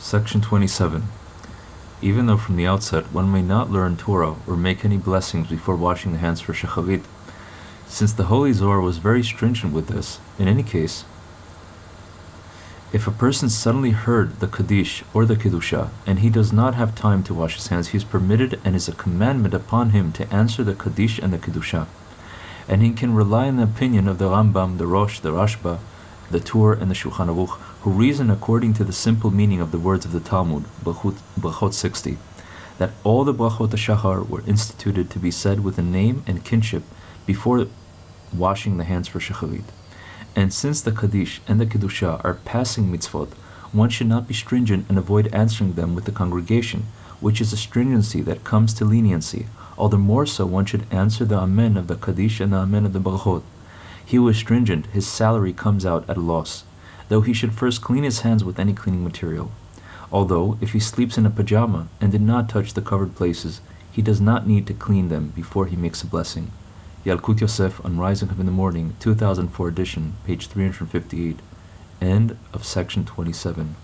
Section 27. Even though from the outset one may not learn Torah or make any blessings before washing the hands for Shacharit, since the Holy Zohar was very stringent with this, in any case, if a person suddenly heard the Kaddish or the Kedusha and he does not have time to wash his hands, he is permitted and is a commandment upon him to answer the Kaddish and the Kedusha. And he can rely on the opinion of the Rambam, the Rosh, the Rashba, the Tur, and the Shulchan Aruch, who reason according to the simple meaning of the words of the Talmud, Brachot 60, that all the Brachot Shachar were instituted to be said with a name and kinship before washing the hands for Shacharit. And since the Kaddish and the Kedusha are passing mitzvot, one should not be stringent and avoid answering them with the congregation, which is a stringency that comes to leniency. All the more so one should answer the Amen of the Kaddish and the Amen of the Brachot. He is stringent, his salary comes out at a loss, though he should first clean his hands with any cleaning material. Although, if he sleeps in a pajama and did not touch the covered places, he does not need to clean them before he makes a blessing. Yalkut Yosef on Rising Up in the Morning, 2004 edition, page 358. End of section 27.